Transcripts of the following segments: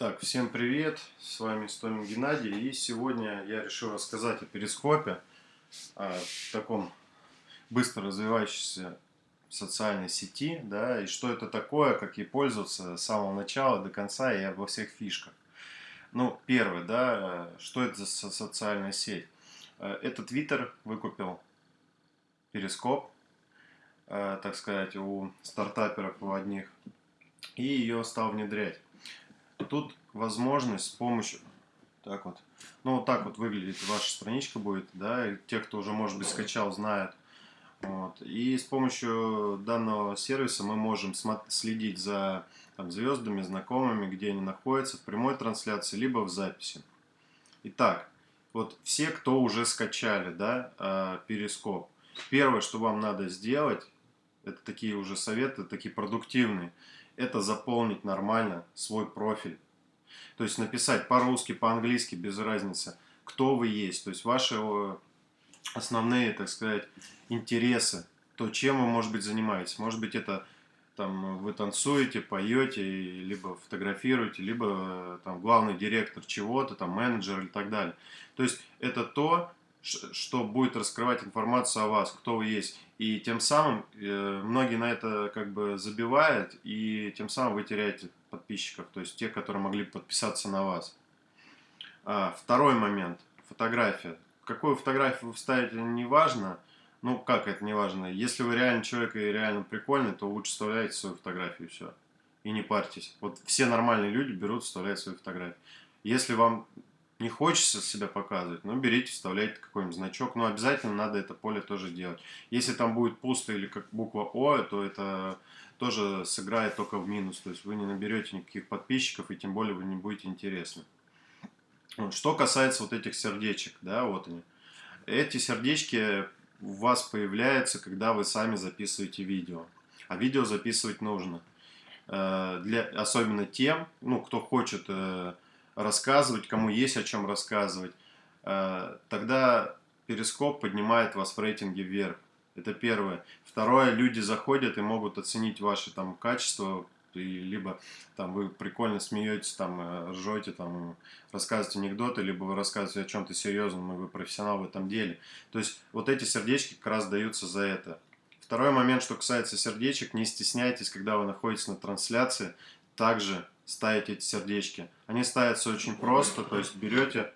Так, всем привет, с вами Стомин Геннадий, и сегодня я решил рассказать о перископе, о таком быстро развивающейся социальной сети, да, и что это такое, как ей пользоваться с самого начала до конца и обо всех фишках. Ну, первое, да, что это за социальная сеть? Э, это Twitter выкупил перископ, э, так сказать, у стартаперов у одних, и ее стал внедрять. Тут возможность с помощью... Так вот. Ну, вот так вот выглядит ваша страничка будет, да, и те, кто уже, может быть, скачал, знают. Вот. И с помощью данного сервиса мы можем следить за там, звездами, знакомыми, где они находятся, в прямой трансляции, либо в записи. Итак, вот все, кто уже скачали, да, а, Перископ, первое, что вам надо сделать, это такие уже советы, такие продуктивные, это заполнить нормально свой профиль. То есть написать по-русски, по-английски, без разницы, кто вы есть. То есть ваши основные, так сказать, интересы, то, чем вы, может быть, занимаетесь. Может быть, это там вы танцуете, поете, либо фотографируете, либо там главный директор чего-то, там менеджер и так далее. То есть это то, что будет раскрывать информацию о вас, кто вы есть. И тем самым э, многие на это как бы забивают, и тем самым вы теряете подписчиков, то есть те, которые могли подписаться на вас. А, второй момент. Фотография. Какую фотографию вы вставите, не важно. Ну, как это не важно? Если вы реально человек и реально прикольный, то лучше вставляйте свою фотографию и все. И не парьтесь. Вот все нормальные люди берут, вставляют свои фотографии. Если вам не хочется себя показывать, ну берите, вставляйте какой-нибудь значок, но обязательно надо это поле тоже делать. Если там будет пусто или как буква О, то это тоже сыграет только в минус, то есть вы не наберете никаких подписчиков и тем более вы не будете интересны. Вот. Что касается вот этих сердечек, да, вот они. Эти сердечки у вас появляются, когда вы сами записываете видео. А видео записывать нужно. Э, для, особенно тем, ну, кто хочет э, рассказывать, кому есть о чем рассказывать, э, тогда перископ поднимает вас в рейтинге вверх. Это первое. Второе, люди заходят и могут оценить ваши там качества, либо там вы прикольно смеетесь, там э, ржете, там рассказываете анекдоты, либо вы рассказываете о чем-то серьезном, и вы профессионал в этом деле. То есть вот эти сердечки как раз даются за это. Второй момент, что касается сердечек, не стесняйтесь, когда вы находитесь на трансляции, также ставить эти сердечки. Они ставятся очень просто, то есть берете,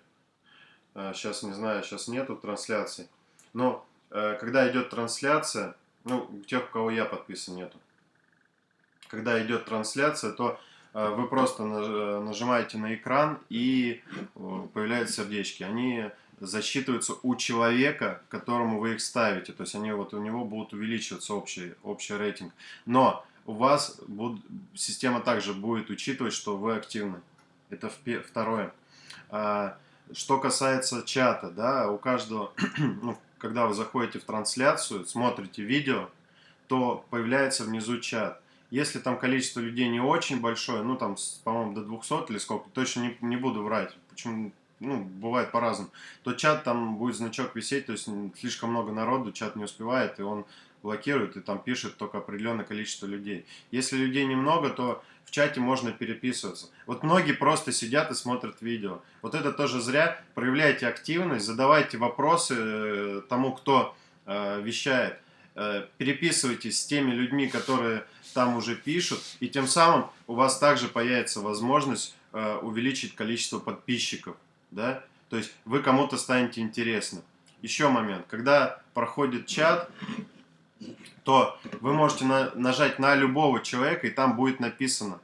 сейчас э, не знаю, сейчас нету трансляции, но э, когда идет трансляция, ну, у тех, у кого я подписан, нету. Когда идет трансляция, то э, вы просто нажимаете на экран и появляются сердечки. Они засчитываются у человека, которому вы их ставите. То есть они вот у него будут увеличиваться общий, общий рейтинг. Но у вас буд... система также будет учитывать, что вы активны. Это второе. А, что касается чата, да, у каждого, ну, когда вы заходите в трансляцию, смотрите видео, то появляется внизу чат. Если там количество людей не очень большое, ну там, по-моему, до 200 или сколько, точно не, не буду врать, почему, ну, бывает по-разному, то чат там будет значок висеть, то есть слишком много народу, чат не успевает, и он блокирует и там пишет только определенное количество людей. Если людей немного, то в чате можно переписываться. Вот многие просто сидят и смотрят видео. Вот это тоже зря. Проявляйте активность, задавайте вопросы э, тому, кто э, вещает. Э, переписывайтесь с теми людьми, которые там уже пишут. И тем самым у вас также появится возможность увеличить количество подписчиков. Да? То есть вы кому-то станете интересны. Еще момент. Когда проходит чат, то вы можете на, нажать на любого человека, и там будет написано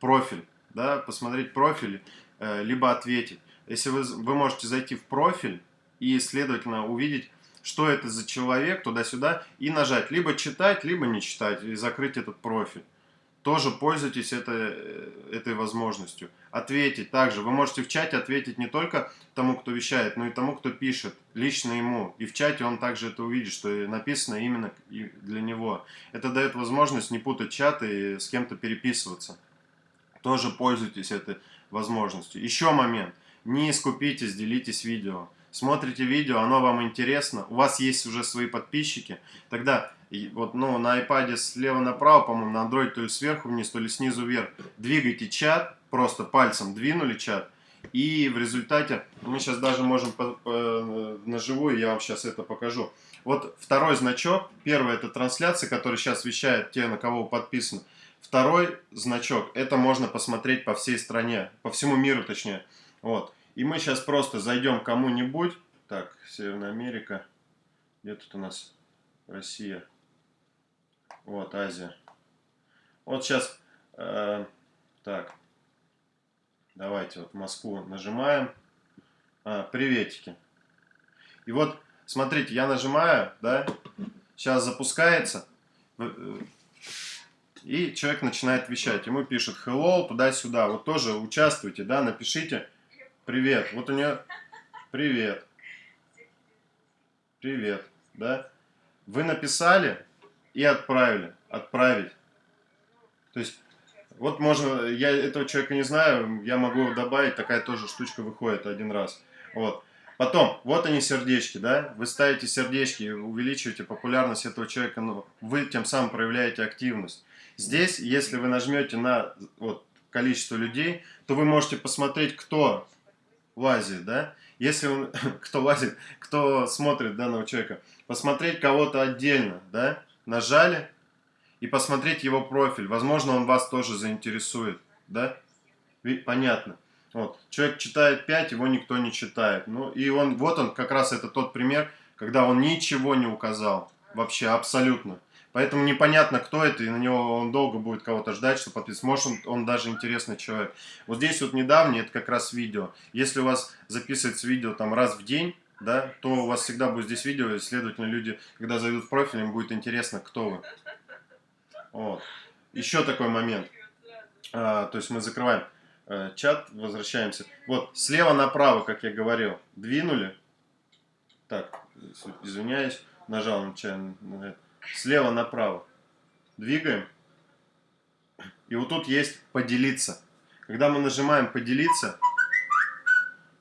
профиль, да, посмотреть профиль, э, либо ответить. Если вы, вы можете зайти в профиль и, следовательно, увидеть, что это за человек, туда-сюда, и нажать либо читать, либо не читать, и закрыть этот профиль тоже пользуйтесь это, э, этой возможностью. Ответить также. Вы можете в чате ответить не только тому, кто вещает, но и тому, кто пишет, лично ему. И в чате он также это увидит, что написано именно для него. Это дает возможность не путать чат и с кем-то переписываться. Тоже пользуйтесь этой возможностью. Еще момент. Не скупитесь, делитесь видео. Смотрите видео, оно вам интересно, у вас есть уже свои подписчики, тогда вот, ну, на iPad слева направо, по-моему, на Android то ли сверху вниз, то ли снизу вверх, двигайте чат, просто пальцем двинули чат, и в результате, мы сейчас даже можем по, по, наживую, я вам сейчас это покажу. Вот второй значок, первый это трансляция, который сейчас вещает те, на кого вы подписаны. Второй значок, это можно посмотреть по всей стране, по всему миру точнее. Вот. И мы сейчас просто зайдем кому-нибудь. Так, Северная Америка. Где тут у нас Россия? Вот, Азия. Вот сейчас, э, так, давайте вот Москву нажимаем. А, приветики. И вот, смотрите, я нажимаю, да, сейчас запускается. Э, и человек начинает вещать. Ему пишет hello, туда-сюда. Вот тоже участвуйте, да, напишите привет. Вот у нее привет. Привет, да. Вы написали и отправили. Отправить. То есть, вот можно, я этого человека не знаю, я могу добавить, такая тоже штучка выходит один раз. Вот. Потом, вот они сердечки, да, вы ставите сердечки, увеличиваете популярность этого человека, но вы тем самым проявляете активность. Здесь, если вы нажмете на вот, количество людей, то вы можете посмотреть, кто лазит, да. Если он, кто лазит, кто смотрит данного человека, посмотреть кого-то отдельно, да, нажали и посмотреть его профиль. Возможно, он вас тоже заинтересует, да. Понятно. Вот. Человек читает 5, его никто не читает. Ну, и он, вот он, как раз это тот пример, когда он ничего не указал. Вообще, абсолютно. Поэтому непонятно, кто это, и на него он долго будет кого-то ждать, чтобы подписаться. Может, он, он даже интересный человек. Вот здесь вот недавний, это как раз видео. Если у вас записывается видео там раз в день, да, то у вас всегда будет здесь видео, и, следовательно, люди, когда зайдут в профиль, им будет интересно, кто вы. Вот. Еще такой момент. А, то есть мы закрываем э, чат, возвращаемся. Вот, слева направо, как я говорил, двинули. Так, извиняюсь, нажал нечаянно на это слева направо. Двигаем. И вот тут есть поделиться. Когда мы нажимаем поделиться,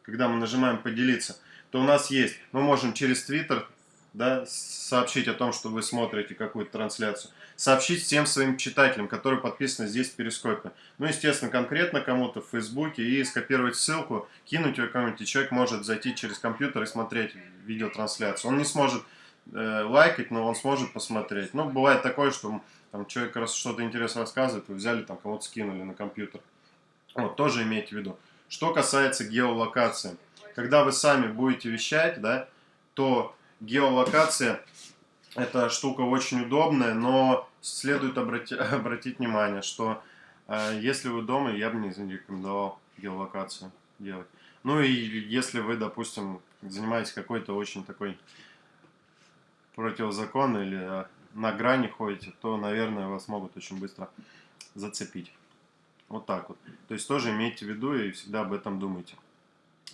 когда мы нажимаем поделиться, то у нас есть, мы можем через Twitter да, сообщить о том, что вы смотрите какую-то трансляцию, сообщить всем своим читателям, которые подписаны здесь в Перископе. Ну, естественно, конкретно кому-то в Фейсбуке и скопировать ссылку, кинуть ее кому-нибудь, и человек может зайти через компьютер и смотреть видеотрансляцию. Он не сможет э, лайкать, но он сможет посмотреть. Ну, бывает такое, что там, человек раз что-то интересно рассказывает, вы взяли, там кого-то скинули на компьютер. Вот, тоже имейте в виду. Что касается геолокации. Когда вы сами будете вещать, да, то геолокация это штука очень удобная, но следует обрати, обратить внимание, что э, если вы дома, я бы не рекомендовал геолокацию делать. Ну и если вы, допустим, занимаетесь какой-то очень такой противозаконно или э, на грани ходите, то, наверное, вас могут очень быстро зацепить. Вот так вот. То есть тоже имейте в виду и всегда об этом думайте.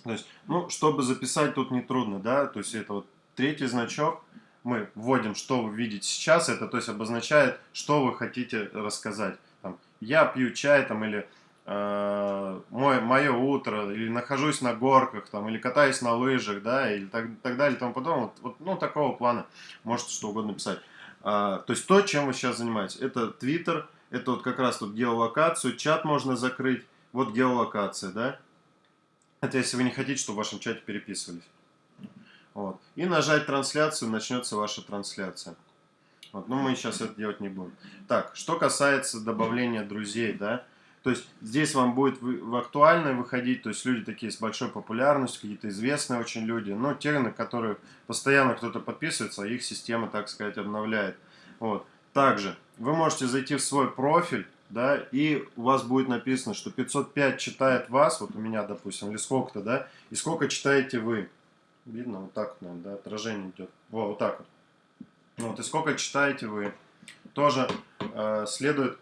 То есть, ну, чтобы записать тут нетрудно, да, то есть это вот третий значок, мы вводим, что вы видите сейчас, это то есть обозначает, что вы хотите рассказать. Там, я пью чай там или э, мой, мое утро, или нахожусь на горках, там, или катаюсь на лыжах, да, или так, так далее, и тому подобное. Вот, вот, ну, такого плана можете что угодно писать. А, то есть то, чем вы сейчас занимаетесь. Это Twitter, это вот как раз тут геолокацию, чат можно закрыть, вот геолокация, да. Это если вы не хотите, чтобы в вашем чате переписывались. Вот. И нажать трансляцию, начнется ваша трансляция. Вот. Но мы сейчас это делать не будем. Так, что касается добавления друзей, да, то есть здесь вам будет в актуальное выходить, то есть люди такие с большой популярностью, какие-то известные очень люди, но те, на которые постоянно кто-то подписывается, их система, так сказать, обновляет. Вот. Также вы можете зайти в свой профиль, да, и у вас будет написано, что 505 читает вас, вот у меня, допустим, или сколько-то, да, и сколько читаете вы. Видно, вот так, наверное, да, отражение идет. Во, вот так вот. Вот, и сколько читаете вы. Тоже э, следует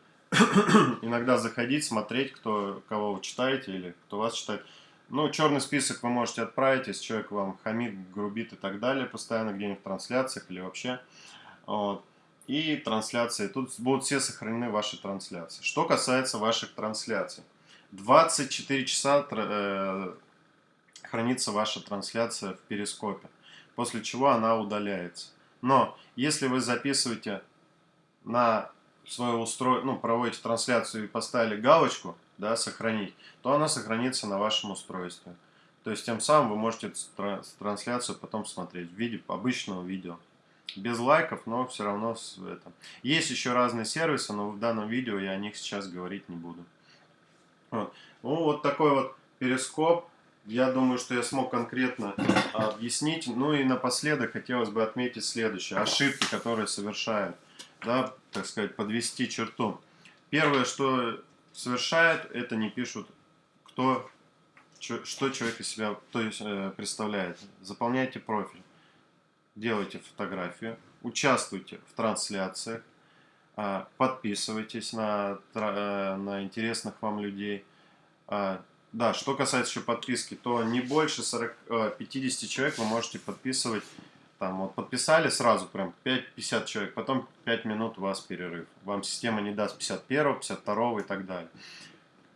иногда заходить, смотреть, кто, кого вы читаете или кто вас читает. Ну, черный список вы можете отправить, если человек вам хамит, грубит и так далее, постоянно где-нибудь в трансляциях или вообще. Вот. И трансляции. Тут будут все сохранены ваши трансляции. Что касается ваших трансляций. 24 часа э, хранится ваша трансляция в перископе, после чего она удаляется. Но если вы записываете на свое устройство, ну, проводите трансляцию и поставили галочку, да, сохранить, то она сохранится на вашем устройстве. То есть тем самым вы можете трансляцию потом смотреть в виде обычного видео. Без лайков, но все равно с этом. Есть еще разные сервисы, но в данном видео я о них сейчас говорить не буду. Вот, ну, вот такой вот перископ. Я думаю, что я смог конкретно объяснить. Ну и напоследок хотелось бы отметить следующее. Ошибки, которые совершают. Да, так сказать, подвести черту. Первое, что совершают, это не пишут, кто, что человек из себя то есть, э, представляет. Заполняйте профиль, делайте фотографию, участвуйте в трансляциях, а, подписывайтесь на, э, на интересных вам людей. А, да, что касается еще подписки, то не больше 40, 50 э, человек вы можете подписывать. Там вот подписали сразу прям 5-50 человек, потом 5 минут у вас перерыв. Вам система не даст 51, 52 и так далее.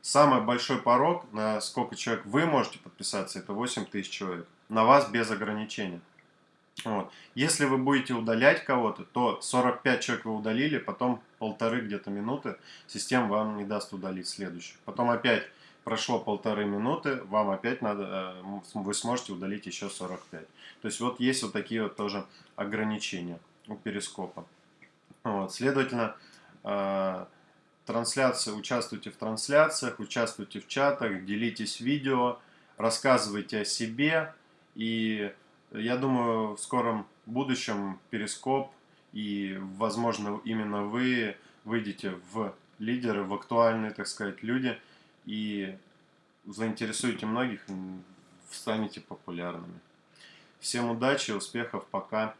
Самый большой порог, на сколько человек вы можете подписаться, это 8 тысяч человек. На вас без ограничения. Вот. Если вы будете удалять кого-то, то 45 человек вы удалили, потом полторы где-то минуты система вам не даст удалить следующих. Потом опять прошло полторы минуты, вам опять надо, э, вы сможете удалить еще 45. То есть вот есть вот такие вот тоже ограничения у перископа. Вот. Следовательно, э, трансляции, участвуйте в трансляциях, участвуйте в чатах, делитесь видео, рассказывайте о себе и я думаю, в скором будущем Перископ и, возможно, именно вы выйдете в лидеры, в актуальные, так сказать, люди и заинтересуете многих, станете популярными. Всем удачи, успехов, пока.